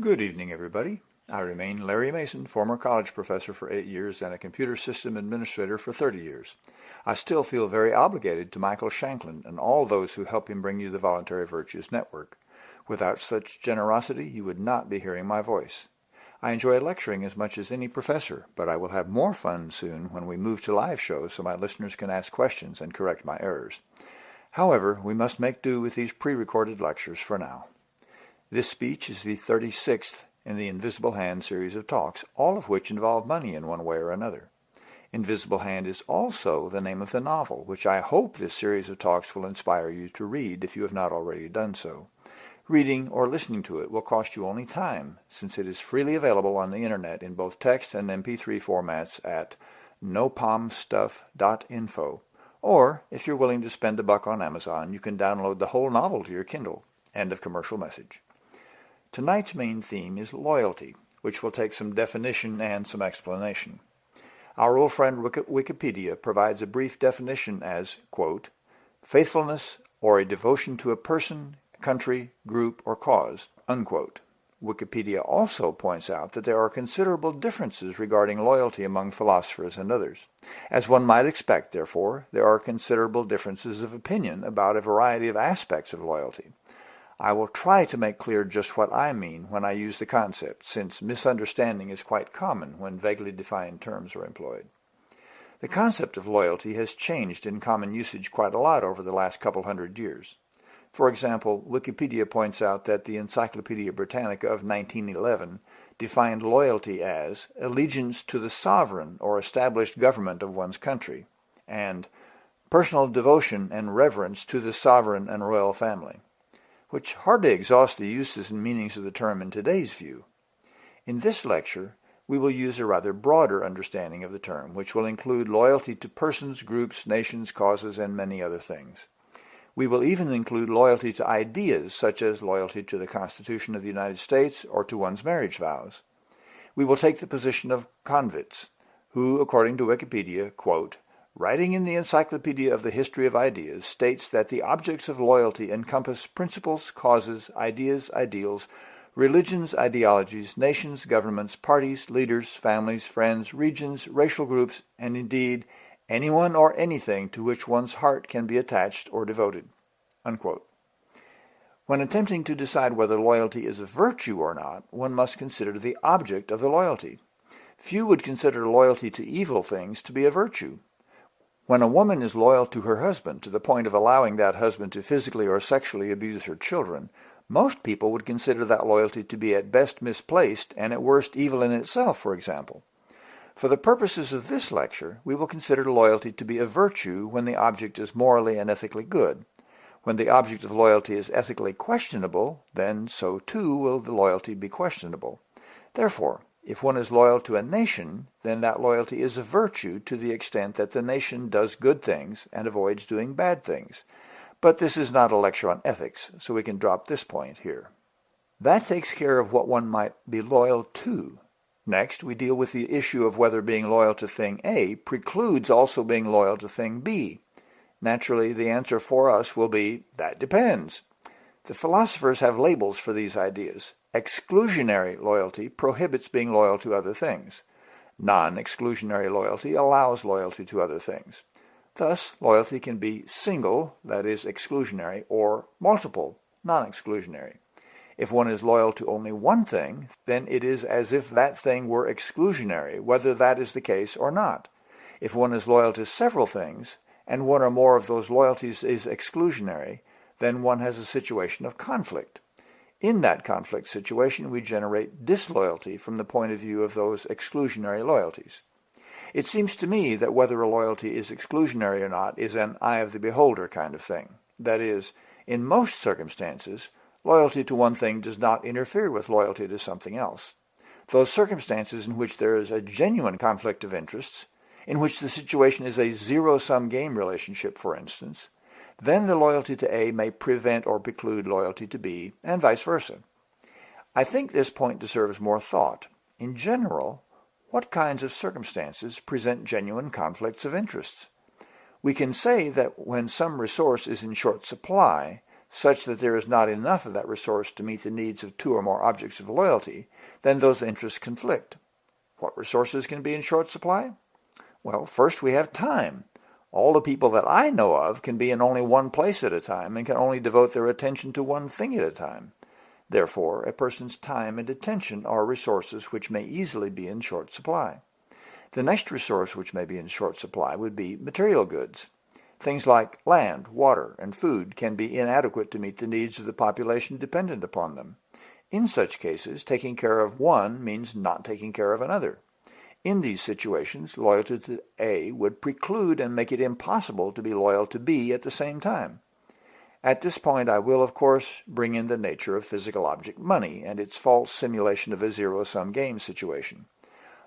Good evening, everybody. I remain Larry Mason, former college professor for eight years and a computer system administrator for 30 years. I still feel very obligated to Michael Shanklin and all those who help him bring you the Voluntary Virtues Network. Without such generosity, you would not be hearing my voice. I enjoy lecturing as much as any professor, but I will have more fun soon when we move to live shows so my listeners can ask questions and correct my errors. However, we must make do with these pre-recorded lectures for now. This speech is the 36th in the Invisible Hand series of talks, all of which involve money in one way or another. Invisible Hand is also the name of the novel, which I hope this series of talks will inspire you to read if you have not already done so. Reading or listening to it will cost you only time, since it is freely available on the internet in both text and MP3 formats at nopomstuff.info. Or, if you're willing to spend a buck on Amazon, you can download the whole novel to your Kindle. End of commercial message. Tonight's main theme is loyalty, which will take some definition and some explanation. Our old friend Wikipedia provides a brief definition as, quote, faithfulness or a devotion to a person, country, group, or cause, unquote. Wikipedia also points out that there are considerable differences regarding loyalty among philosophers and others. As one might expect, therefore, there are considerable differences of opinion about a variety of aspects of loyalty. I will try to make clear just what I mean when I use the concept, since misunderstanding is quite common when vaguely defined terms are employed. The concept of loyalty has changed in common usage quite a lot over the last couple hundred years. For example, Wikipedia points out that the Encyclopedia Britannica of 1911 defined loyalty as allegiance to the sovereign or established government of one's country, and personal devotion and reverence to the sovereign and royal family which hardly exhausts the uses and meanings of the term in today's view. In this lecture, we will use a rather broader understanding of the term, which will include loyalty to persons, groups, nations, causes, and many other things. We will even include loyalty to ideas, such as loyalty to the Constitution of the United States or to one's marriage vows. We will take the position of Konvitz, who, according to Wikipedia, quote, writing in the Encyclopedia of the History of Ideas, states that the objects of loyalty encompass principles, causes, ideas, ideals, religions, ideologies, nations, governments, parties, leaders, families, friends, regions, racial groups, and indeed anyone or anything to which one's heart can be attached or devoted. Unquote. When attempting to decide whether loyalty is a virtue or not, one must consider the object of the loyalty. Few would consider loyalty to evil things to be a virtue, when a woman is loyal to her husband to the point of allowing that husband to physically or sexually abuse her children, most people would consider that loyalty to be at best misplaced and at worst evil in itself, for example. For the purposes of this lecture, we will consider loyalty to be a virtue when the object is morally and ethically good. When the object of loyalty is ethically questionable, then so too will the loyalty be questionable. Therefore, if one is loyal to a nation, then that loyalty is a virtue to the extent that the nation does good things and avoids doing bad things. But this is not a lecture on ethics, so we can drop this point here. That takes care of what one might be loyal to. Next, we deal with the issue of whether being loyal to thing A precludes also being loyal to thing B. Naturally, the answer for us will be, that depends. The philosophers have labels for these ideas. Exclusionary loyalty prohibits being loyal to other things. Non-exclusionary loyalty allows loyalty to other things. Thus, loyalty can be single, that is, exclusionary, or multiple, non-exclusionary. If one is loyal to only one thing, then it is as if that thing were exclusionary, whether that is the case or not. If one is loyal to several things, and one or more of those loyalties is exclusionary, then one has a situation of conflict. In that conflict situation, we generate disloyalty from the point of view of those exclusionary loyalties. It seems to me that whether a loyalty is exclusionary or not is an eye of the beholder kind of thing. That is, in most circumstances, loyalty to one thing does not interfere with loyalty to something else. Those circumstances in which there is a genuine conflict of interests, in which the situation is a zero-sum game relationship, for instance, then the loyalty to A may prevent or preclude loyalty to B, and vice versa. I think this point deserves more thought. In general, what kinds of circumstances present genuine conflicts of interests? We can say that when some resource is in short supply, such that there is not enough of that resource to meet the needs of two or more objects of loyalty, then those interests conflict. What resources can be in short supply? Well, first we have time. All the people that I know of can be in only one place at a time and can only devote their attention to one thing at a time. Therefore, a person's time and attention are resources which may easily be in short supply. The next resource which may be in short supply would be material goods. Things like land, water, and food can be inadequate to meet the needs of the population dependent upon them. In such cases, taking care of one means not taking care of another. In these situations, loyalty to A would preclude and make it impossible to be loyal to B at the same time. At this point, I will, of course, bring in the nature of physical object money and its false simulation of a zero-sum game situation.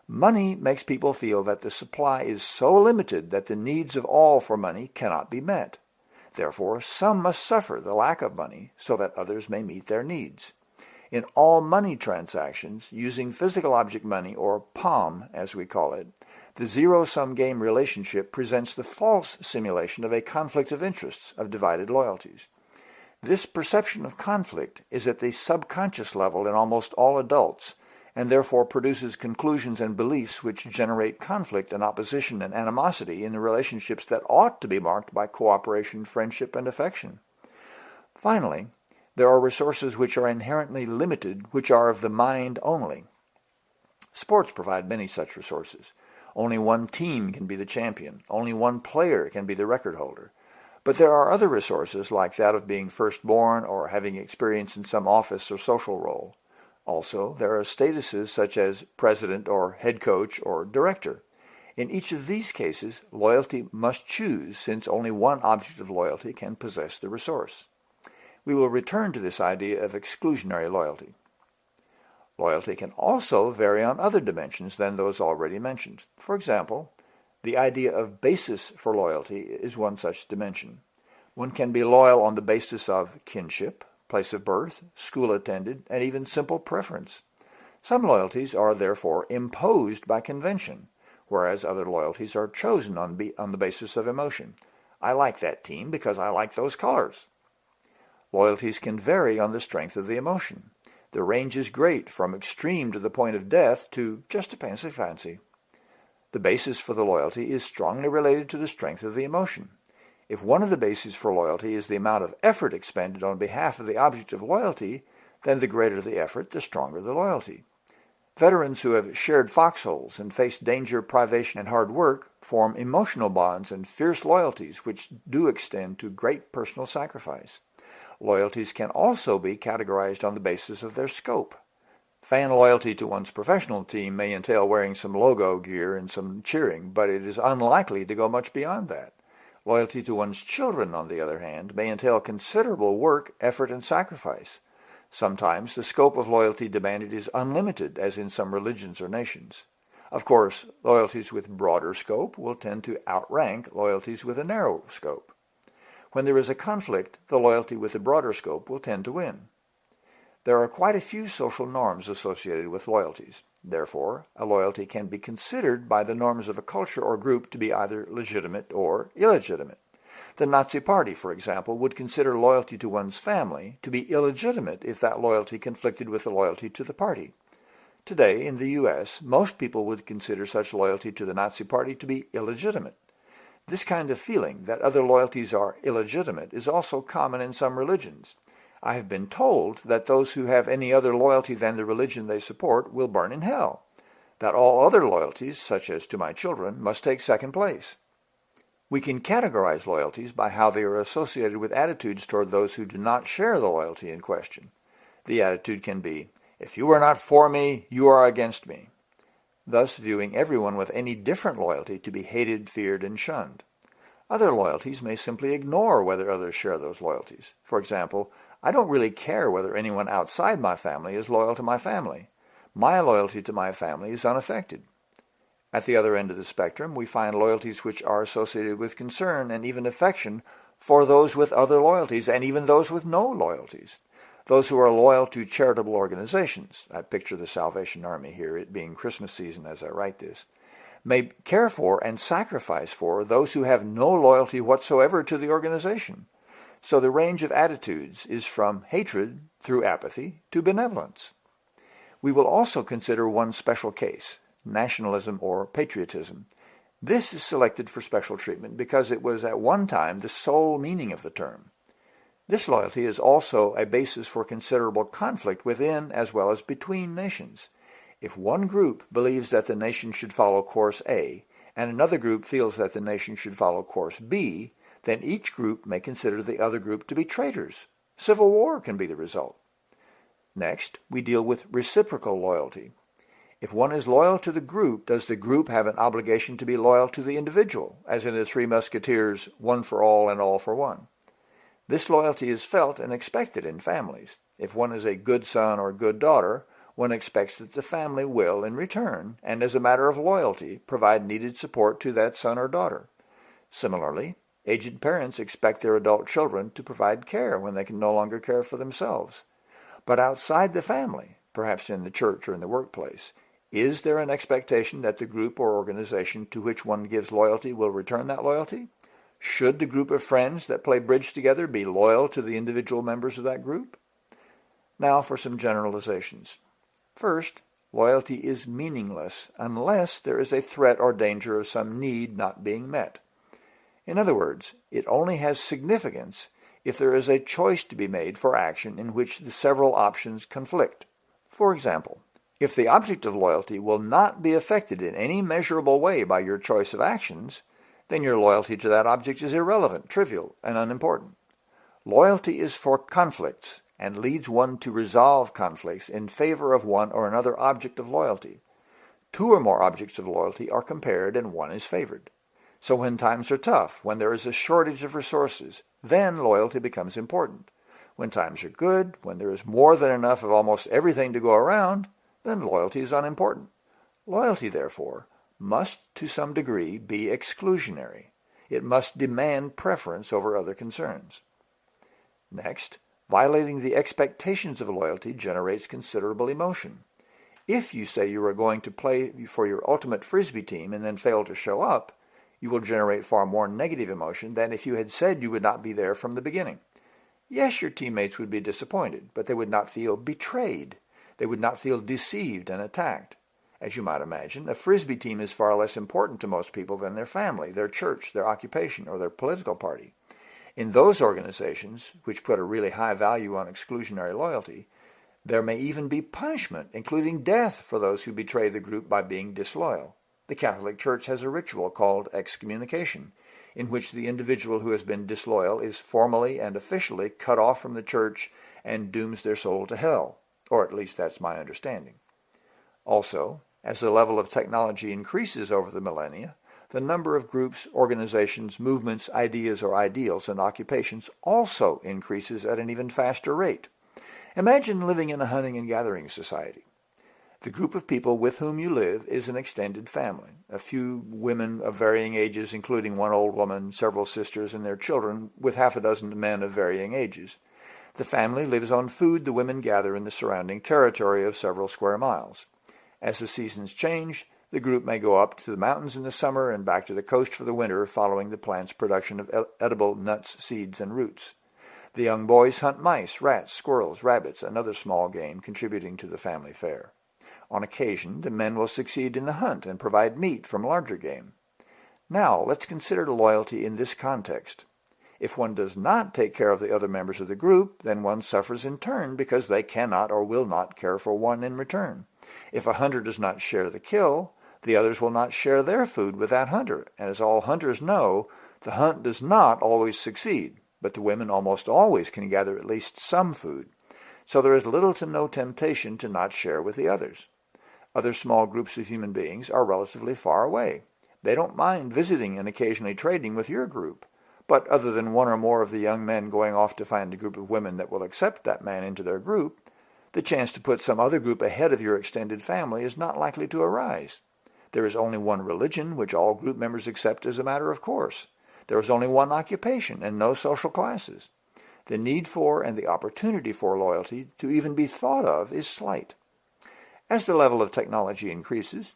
Money makes people feel that the supply is so limited that the needs of all for money cannot be met. Therefore, some must suffer the lack of money so that others may meet their needs. In all money transactions, using physical object money, or POM as we call it, the zero-sum game relationship presents the false simulation of a conflict of interests, of divided loyalties. This perception of conflict is at the subconscious level in almost all adults, and therefore produces conclusions and beliefs which generate conflict and opposition and animosity in the relationships that ought to be marked by cooperation, friendship, and affection. Finally, there are resources which are inherently limited, which are of the mind only. Sports provide many such resources. Only one team can be the champion. Only one player can be the record holder. But there are other resources like that of being firstborn or having experience in some office or social role. Also, there are statuses such as president or head coach or director. In each of these cases, loyalty must choose since only one object of loyalty can possess the resource we will return to this idea of exclusionary loyalty. Loyalty can also vary on other dimensions than those already mentioned. For example, the idea of basis for loyalty is one such dimension. One can be loyal on the basis of kinship, place of birth, school attended, and even simple preference. Some loyalties are therefore imposed by convention, whereas other loyalties are chosen on, on the basis of emotion. I like that team because I like those colors. Loyalties can vary on the strength of the emotion. The range is great, from extreme to the point of death to just a fancy fancy. The basis for the loyalty is strongly related to the strength of the emotion. If one of the bases for loyalty is the amount of effort expended on behalf of the object of loyalty, then the greater the effort, the stronger the loyalty. Veterans who have shared foxholes and faced danger, privation, and hard work form emotional bonds and fierce loyalties which do extend to great personal sacrifice. Loyalties can also be categorized on the basis of their scope. Fan loyalty to one's professional team may entail wearing some logo gear and some cheering, but it is unlikely to go much beyond that. Loyalty to one's children, on the other hand, may entail considerable work, effort, and sacrifice. Sometimes the scope of loyalty demanded is unlimited, as in some religions or nations. Of course, loyalties with broader scope will tend to outrank loyalties with a narrow scope. When there is a conflict, the loyalty with the broader scope will tend to win. There are quite a few social norms associated with loyalties. Therefore, a loyalty can be considered by the norms of a culture or group to be either legitimate or illegitimate. The Nazi Party, for example, would consider loyalty to one's family to be illegitimate if that loyalty conflicted with the loyalty to the party. Today, in the U.S., most people would consider such loyalty to the Nazi Party to be illegitimate. This kind of feeling that other loyalties are illegitimate is also common in some religions. I have been told that those who have any other loyalty than the religion they support will burn in hell, that all other loyalties, such as to my children, must take second place. We can categorize loyalties by how they are associated with attitudes toward those who do not share the loyalty in question. The attitude can be, if you are not for me, you are against me thus viewing everyone with any different loyalty to be hated, feared, and shunned. Other loyalties may simply ignore whether others share those loyalties. For example, I don't really care whether anyone outside my family is loyal to my family. My loyalty to my family is unaffected. At the other end of the spectrum, we find loyalties which are associated with concern and even affection for those with other loyalties and even those with no loyalties. Those who are loyal to charitable organizations, I picture the Salvation Army here, it being Christmas season as I write this, may care for and sacrifice for those who have no loyalty whatsoever to the organization. So the range of attitudes is from hatred through apathy to benevolence. We will also consider one special case, nationalism or patriotism. This is selected for special treatment because it was at one time the sole meaning of the term. This loyalty is also a basis for considerable conflict within as well as between nations. If one group believes that the nation should follow course A, and another group feels that the nation should follow course B, then each group may consider the other group to be traitors. Civil war can be the result. Next, we deal with reciprocal loyalty. If one is loyal to the group, does the group have an obligation to be loyal to the individual, as in the Three Musketeers, one for all and all for one? This loyalty is felt and expected in families. If one is a good son or good daughter, one expects that the family will, in return, and as a matter of loyalty, provide needed support to that son or daughter. Similarly, aged parents expect their adult children to provide care when they can no longer care for themselves. But outside the family, perhaps in the church or in the workplace, is there an expectation that the group or organization to which one gives loyalty will return that loyalty? Should the group of friends that play bridge together be loyal to the individual members of that group? Now for some generalizations. First, loyalty is meaningless unless there is a threat or danger of some need not being met. In other words, it only has significance if there is a choice to be made for action in which the several options conflict. For example, if the object of loyalty will not be affected in any measurable way by your choice of actions, then your loyalty to that object is irrelevant, trivial, and unimportant. Loyalty is for conflicts and leads one to resolve conflicts in favor of one or another object of loyalty. Two or more objects of loyalty are compared and one is favored. So when times are tough, when there is a shortage of resources, then loyalty becomes important. When times are good, when there is more than enough of almost everything to go around, then loyalty is unimportant. Loyalty, therefore, must to some degree be exclusionary. It must demand preference over other concerns. Next, violating the expectations of loyalty generates considerable emotion. If you say you are going to play for your ultimate frisbee team and then fail to show up, you will generate far more negative emotion than if you had said you would not be there from the beginning. Yes, your teammates would be disappointed, but they would not feel betrayed. They would not feel deceived and attacked. As you might imagine, a frisbee team is far less important to most people than their family, their church, their occupation, or their political party. In those organizations, which put a really high value on exclusionary loyalty, there may even be punishment, including death, for those who betray the group by being disloyal. The Catholic Church has a ritual called excommunication, in which the individual who has been disloyal is formally and officially cut off from the church and dooms their soul to hell, or at least that's my understanding. Also, as the level of technology increases over the millennia, the number of groups, organizations, movements, ideas, or ideals and occupations also increases at an even faster rate. Imagine living in a hunting and gathering society. The group of people with whom you live is an extended family, a few women of varying ages, including one old woman, several sisters, and their children, with half a dozen men of varying ages. The family lives on food the women gather in the surrounding territory of several square miles. As the seasons change, the group may go up to the mountains in the summer and back to the coast for the winter following the plant's production of edible nuts, seeds, and roots. The young boys hunt mice, rats, squirrels, rabbits, and other small game contributing to the family fare. On occasion, the men will succeed in the hunt and provide meat from larger game. Now, let's consider loyalty in this context. If one does not take care of the other members of the group, then one suffers in turn because they cannot or will not care for one in return. If a hunter does not share the kill, the others will not share their food with that hunter. And as all hunters know, the hunt does not always succeed, but the women almost always can gather at least some food. So there is little to no temptation to not share with the others. Other small groups of human beings are relatively far away. They don't mind visiting and occasionally trading with your group. But other than one or more of the young men going off to find a group of women that will accept that man into their group, the chance to put some other group ahead of your extended family is not likely to arise. There is only one religion which all group members accept as a matter of course. There is only one occupation and no social classes. The need for and the opportunity for loyalty to even be thought of is slight. As the level of technology increases,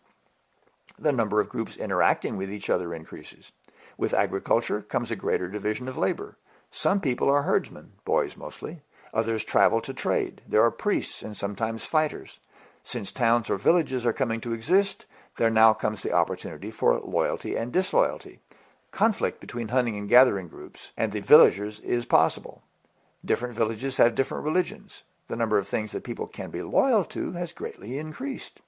the number of groups interacting with each other increases. With agriculture comes a greater division of labor. Some people are herdsmen, boys mostly. Others travel to trade. There are priests and sometimes fighters. Since towns or villages are coming to exist, there now comes the opportunity for loyalty and disloyalty. Conflict between hunting and gathering groups and the villagers is possible. Different villages have different religions. The number of things that people can be loyal to has greatly increased.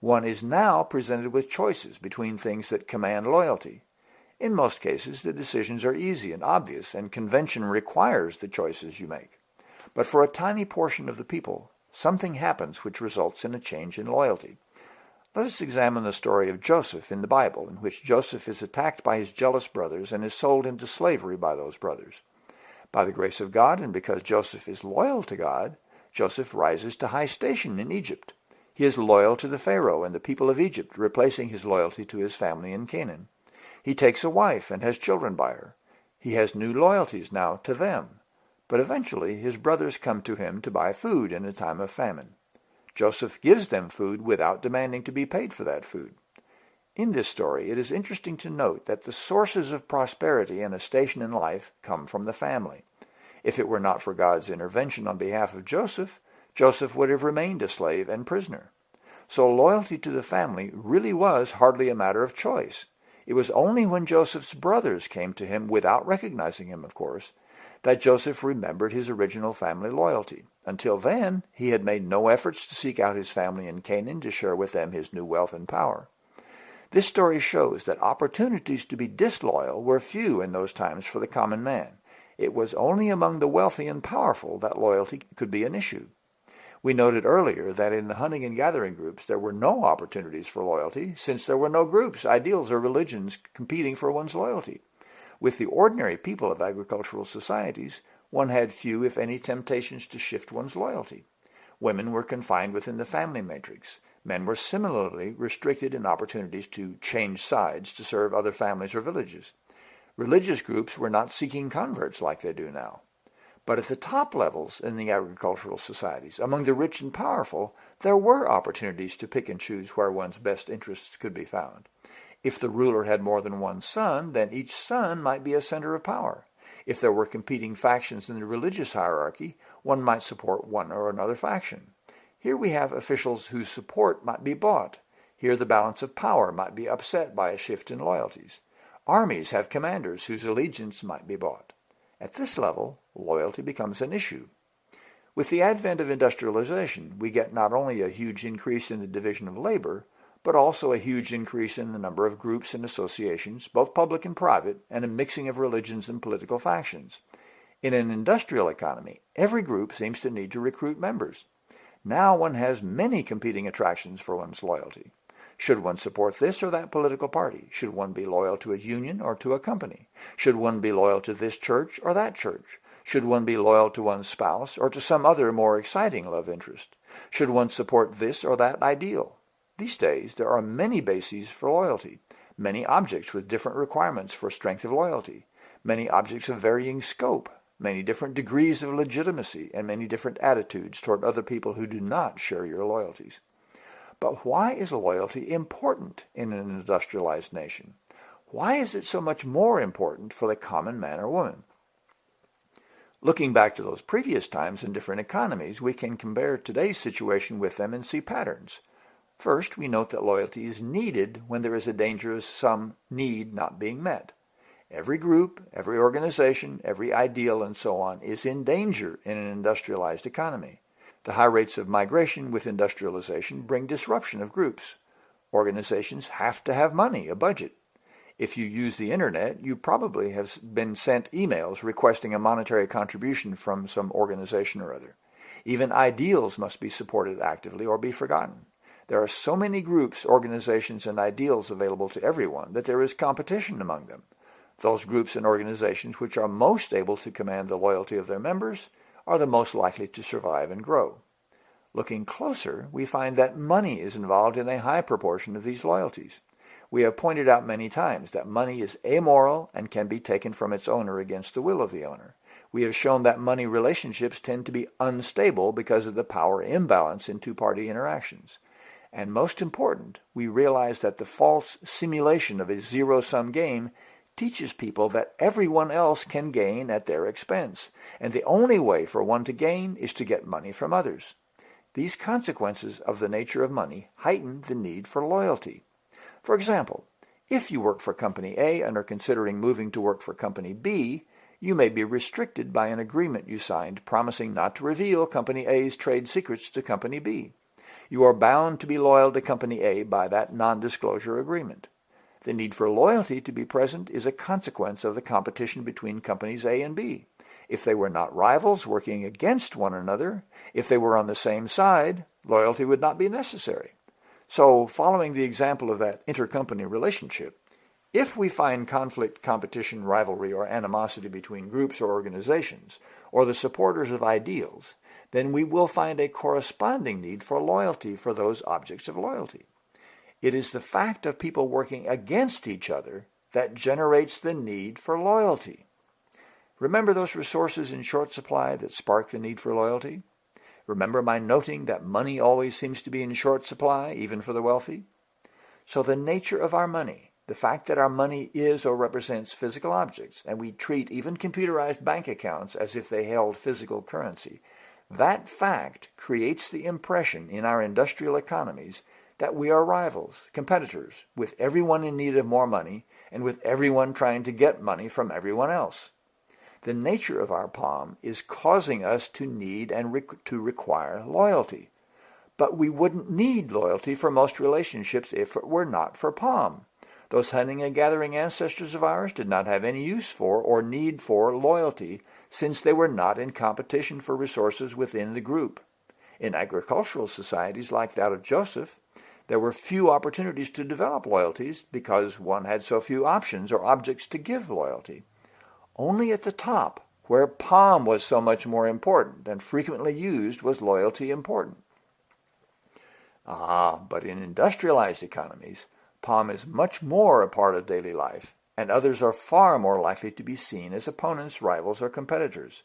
One is now presented with choices between things that command loyalty. In most cases, the decisions are easy and obvious, and convention requires the choices you make. But for a tiny portion of the people, something happens which results in a change in loyalty. Let us examine the story of Joseph in the Bible, in which Joseph is attacked by his jealous brothers and is sold into slavery by those brothers. By the grace of God, and because Joseph is loyal to God, Joseph rises to high station in Egypt. He is loyal to the Pharaoh and the people of Egypt, replacing his loyalty to his family in Canaan. He takes a wife and has children by her. He has new loyalties now to them. But eventually his brothers come to him to buy food in a time of famine. Joseph gives them food without demanding to be paid for that food. In this story, it is interesting to note that the sources of prosperity and a station in life come from the family. If it were not for God's intervention on behalf of Joseph, Joseph would have remained a slave and prisoner. So loyalty to the family really was hardly a matter of choice. It was only when Joseph's brothers came to him, without recognizing him, of course, that Joseph remembered his original family loyalty. Until then, he had made no efforts to seek out his family in Canaan to share with them his new wealth and power. This story shows that opportunities to be disloyal were few in those times for the common man. It was only among the wealthy and powerful that loyalty could be an issue. We noted earlier that in the hunting and gathering groups there were no opportunities for loyalty since there were no groups, ideals, or religions competing for one's loyalty. With the ordinary people of agricultural societies, one had few, if any, temptations to shift one's loyalty. Women were confined within the family matrix. Men were similarly restricted in opportunities to change sides to serve other families or villages. Religious groups were not seeking converts like they do now. But at the top levels in the agricultural societies, among the rich and powerful, there were opportunities to pick and choose where one's best interests could be found. If the ruler had more than one son, then each son might be a center of power. If there were competing factions in the religious hierarchy, one might support one or another faction. Here we have officials whose support might be bought. Here the balance of power might be upset by a shift in loyalties. Armies have commanders whose allegiance might be bought. At this level, loyalty becomes an issue. With the advent of industrialization, we get not only a huge increase in the division of labor, but also a huge increase in the number of groups and associations, both public and private, and a mixing of religions and political factions. In an industrial economy, every group seems to need to recruit members. Now one has many competing attractions for one's loyalty. Should one support this or that political party? Should one be loyal to a union or to a company? Should one be loyal to this church or that church? Should one be loyal to one's spouse or to some other more exciting love interest? Should one support this or that ideal? These days, there are many bases for loyalty, many objects with different requirements for strength of loyalty, many objects of varying scope, many different degrees of legitimacy, and many different attitudes toward other people who do not share your loyalties. But why is loyalty important in an industrialized nation? Why is it so much more important for the common man or woman? Looking back to those previous times in different economies, we can compare today's situation with them and see patterns. First, we note that loyalty is needed when there is a danger of some need not being met. Every group, every organization, every ideal, and so on is in danger in an industrialized economy. The high rates of migration with industrialization bring disruption of groups. Organizations have to have money, a budget. If you use the internet, you probably have been sent emails requesting a monetary contribution from some organization or other. Even ideals must be supported actively or be forgotten. There are so many groups, organizations, and ideals available to everyone that there is competition among them. Those groups and organizations which are most able to command the loyalty of their members are the most likely to survive and grow. Looking closer, we find that money is involved in a high proportion of these loyalties. We have pointed out many times that money is amoral and can be taken from its owner against the will of the owner. We have shown that money relationships tend to be unstable because of the power imbalance in two-party interactions. And most important, we realize that the false simulation of a zero-sum game teaches people that everyone else can gain at their expense, and the only way for one to gain is to get money from others. These consequences of the nature of money heighten the need for loyalty. For example, if you work for Company A and are considering moving to work for Company B, you may be restricted by an agreement you signed promising not to reveal Company A's trade secrets to Company B. You are bound to be loyal to Company A by that non-disclosure agreement. The need for loyalty to be present is a consequence of the competition between companies A and B. If they were not rivals working against one another, if they were on the same side, loyalty would not be necessary. So, following the example of that intercompany relationship, if we find conflict, competition, rivalry, or animosity between groups or organizations, or the supporters of ideals, then we will find a corresponding need for loyalty for those objects of loyalty. It is the fact of people working against each other that generates the need for loyalty. Remember those resources in short supply that spark the need for loyalty? Remember my noting that money always seems to be in short supply, even for the wealthy? So the nature of our money, the fact that our money is or represents physical objects, and we treat even computerized bank accounts as if they held physical currency, that fact creates the impression in our industrial economies that we are rivals, competitors, with everyone in need of more money and with everyone trying to get money from everyone else. The nature of our POM is causing us to need and re to require loyalty. But we wouldn't need loyalty for most relationships if it were not for POM. Those hunting and gathering ancestors of ours did not have any use for or need for loyalty since they were not in competition for resources within the group. In agricultural societies like that of Joseph, there were few opportunities to develop loyalties because one had so few options or objects to give loyalty. Only at the top, where POM was so much more important and frequently used, was loyalty important. Ah, but in industrialized economies, POM is much more a part of daily life, and others are far more likely to be seen as opponents, rivals, or competitors.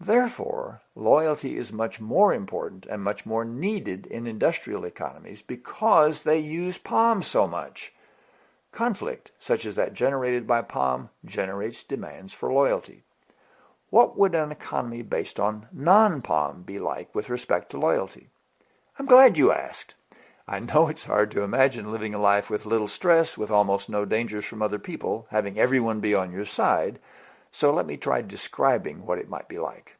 Therefore, loyalty is much more important and much more needed in industrial economies because they use POM so much. Conflict, such as that generated by POM, generates demands for loyalty. What would an economy based on non-POM be like with respect to loyalty? I'm glad you asked. I know it's hard to imagine living a life with little stress, with almost no dangers from other people, having everyone be on your side, so let me try describing what it might be like.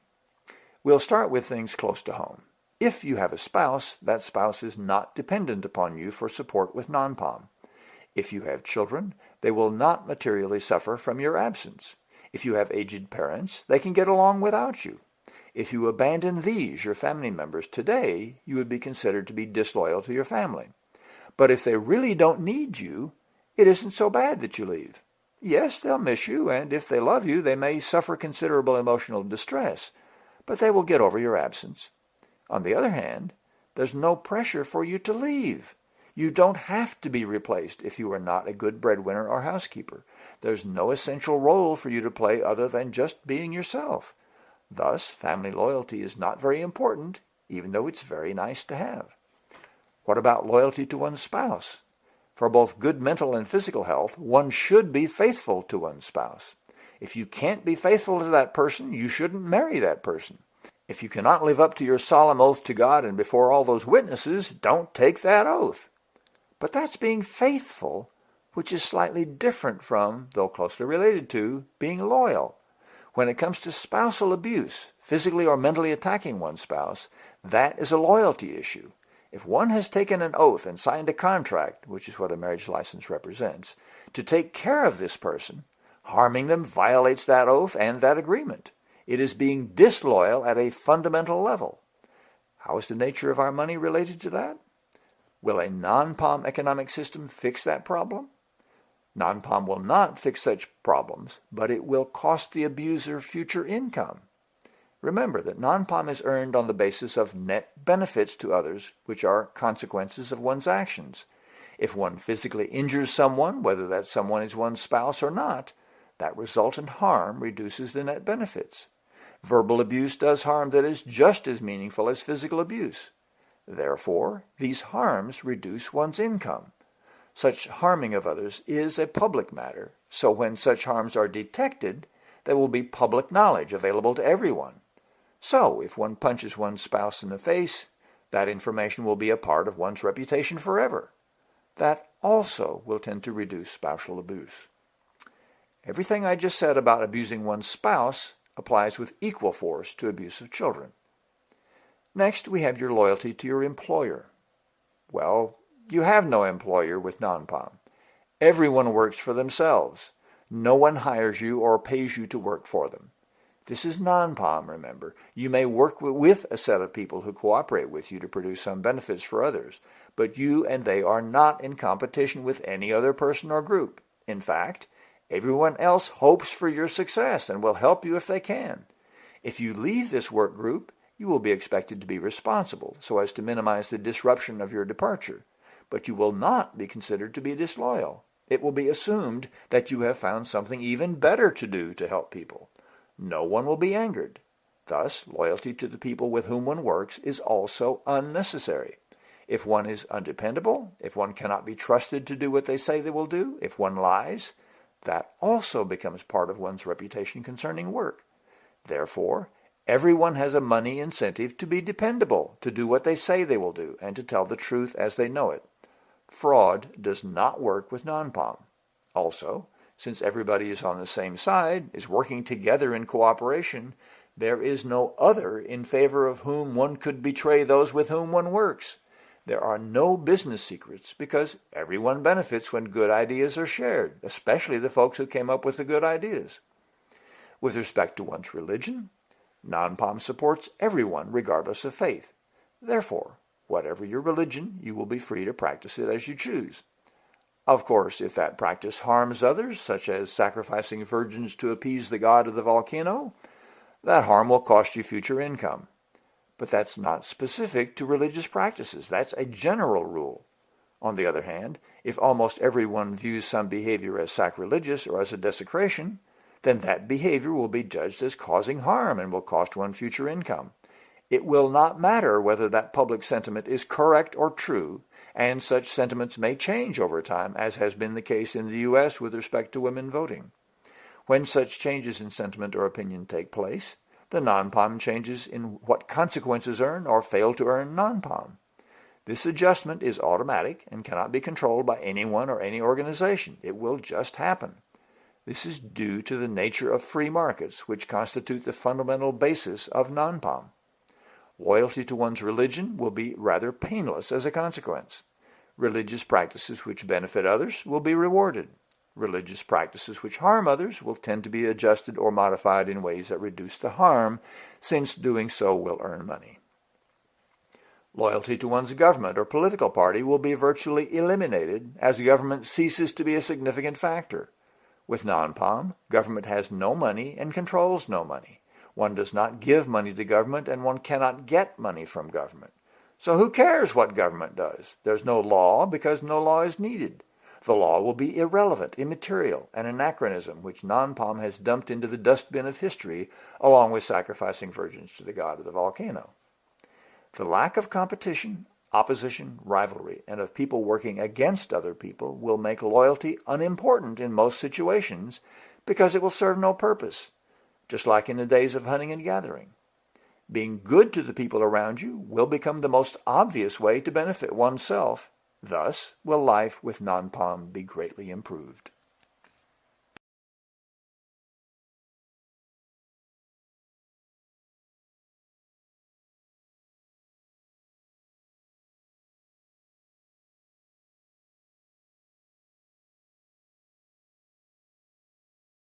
We'll start with things close to home. If you have a spouse, that spouse is not dependent upon you for support with non-POM. If you have children, they will not materially suffer from your absence. If you have aged parents, they can get along without you. If you abandon these, your family members, today, you would be considered to be disloyal to your family. But if they really don't need you, it isn't so bad that you leave. Yes, they'll miss you, and if they love you, they may suffer considerable emotional distress, but they will get over your absence. On the other hand, there's no pressure for you to leave. You don't have to be replaced if you are not a good breadwinner or housekeeper. There's no essential role for you to play other than just being yourself. Thus, family loyalty is not very important, even though it's very nice to have. What about loyalty to one's spouse? For both good mental and physical health, one should be faithful to one's spouse. If you can't be faithful to that person, you shouldn't marry that person. If you cannot live up to your solemn oath to God and before all those witnesses, don't take that oath. But that's being faithful, which is slightly different from, though closely related to, being loyal. When it comes to spousal abuse, physically or mentally attacking one's spouse, that is a loyalty issue. If one has taken an oath and signed a contract, which is what a marriage license represents, to take care of this person, harming them violates that oath and that agreement. It is being disloyal at a fundamental level. How is the nature of our money related to that? Will a non-POM economic system fix that problem? Non-POM will not fix such problems, but it will cost the abuser future income. Remember that non-POM is earned on the basis of net benefits to others, which are consequences of one's actions. If one physically injures someone, whether that someone is one's spouse or not, that resultant harm reduces the net benefits. Verbal abuse does harm that is just as meaningful as physical abuse. Therefore, these harms reduce one's income. Such harming of others is a public matter, so when such harms are detected, there will be public knowledge available to everyone. So, if one punches one's spouse in the face, that information will be a part of one's reputation forever. That also will tend to reduce spousal abuse. Everything I just said about abusing one's spouse applies with equal force to abuse of children. Next, we have your loyalty to your employer. Well, you have no employer with non-POM. Everyone works for themselves. No one hires you or pays you to work for them. This is non-POM, remember. You may work with a set of people who cooperate with you to produce some benefits for others, but you and they are not in competition with any other person or group. In fact, everyone else hopes for your success and will help you if they can. If you leave this work group, you will be expected to be responsible so as to minimize the disruption of your departure, but you will not be considered to be disloyal. It will be assumed that you have found something even better to do to help people. No one will be angered. Thus, loyalty to the people with whom one works is also unnecessary. If one is undependable, if one cannot be trusted to do what they say they will do, if one lies, that also becomes part of one's reputation concerning work. Therefore, everyone has a money incentive to be dependable, to do what they say they will do, and to tell the truth as they know it. Fraud does not work with non-POM. Also, since everybody is on the same side, is working together in cooperation, there is no other in favor of whom one could betray those with whom one works. There are no business secrets because everyone benefits when good ideas are shared, especially the folks who came up with the good ideas. With respect to one's religion, non-POM supports everyone regardless of faith. Therefore, whatever your religion, you will be free to practice it as you choose. Of course, if that practice harms others, such as sacrificing virgins to appease the god of the volcano, that harm will cost you future income. But that's not specific to religious practices. That's a general rule. On the other hand, if almost everyone views some behavior as sacrilegious or as a desecration, then that behavior will be judged as causing harm and will cost one future income. It will not matter whether that public sentiment is correct or true, and such sentiments may change over time, as has been the case in the U.S. with respect to women voting. When such changes in sentiment or opinion take place, the non-POM changes in what consequences earn or fail to earn non-POM. This adjustment is automatic and cannot be controlled by anyone or any organization. It will just happen. This is due to the nature of free markets, which constitute the fundamental basis of non-POM. Loyalty to one's religion will be rather painless as a consequence. Religious practices which benefit others will be rewarded. Religious practices which harm others will tend to be adjusted or modified in ways that reduce the harm, since doing so will earn money. Loyalty to one's government or political party will be virtually eliminated as government ceases to be a significant factor. With non-POM, government has no money and controls no money. One does not give money to government and one cannot get money from government. So who cares what government does? There's no law because no law is needed. The law will be irrelevant, immaterial, an anachronism which non-POM has dumped into the dustbin of history along with sacrificing virgins to the god of the volcano. The lack of competition, opposition, rivalry, and of people working against other people will make loyalty unimportant in most situations because it will serve no purpose, just like in the days of hunting and gathering. Being good to the people around you will become the most obvious way to benefit oneself Thus will life with non-POM be greatly improved.